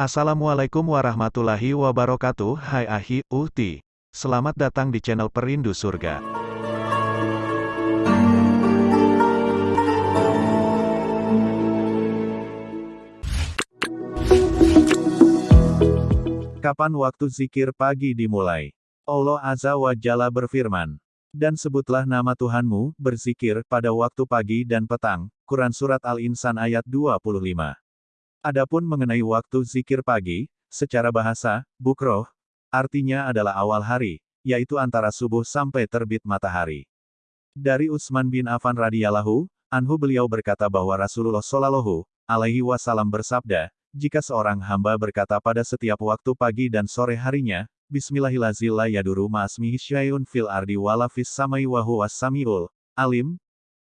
Assalamualaikum warahmatullahi wabarakatuh Hai Ahi, Uhti Selamat datang di channel Perindu Surga Kapan waktu zikir pagi dimulai? Allah Azza wa Jalla berfirman dan sebutlah nama Tuhanmu, berzikir, pada waktu pagi dan petang. Quran Surat Al-Insan ayat 25. Adapun mengenai waktu zikir pagi, secara bahasa, bukroh, artinya adalah awal hari, yaitu antara subuh sampai terbit matahari. Dari Utsman bin Affan radhiyallahu anhu beliau berkata bahwa Rasulullah shallallahu alaihi wasallam bersabda, jika seorang hamba berkata pada setiap waktu pagi dan sore harinya, Bismillahirrahmanirrahim yaduru ma'asmihi syai'un fil ardi wala samai wa huwas samiul alim,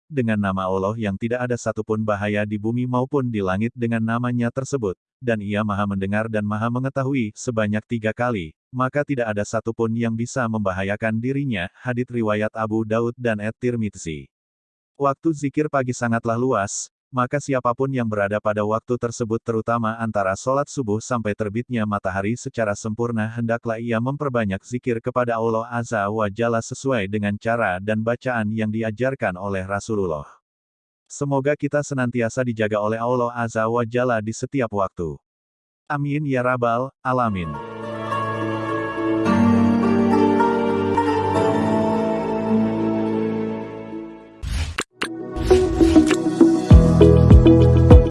dengan nama Allah yang tidak ada satupun bahaya di bumi maupun di langit dengan namanya tersebut, dan ia maha mendengar dan maha mengetahui sebanyak tiga kali, maka tidak ada satupun yang bisa membahayakan dirinya, hadit riwayat Abu Daud dan Et-Tirmidzi. Waktu zikir pagi sangatlah luas, maka siapa pun yang berada pada waktu tersebut terutama antara sholat subuh sampai terbitnya matahari secara sempurna hendaklah ia memperbanyak zikir kepada Allah Azza wa Jalla sesuai dengan cara dan bacaan yang diajarkan oleh Rasulullah. Semoga kita senantiasa dijaga oleh Allah Azza wa Jalla di setiap waktu. Amin ya Rabbal Alamin.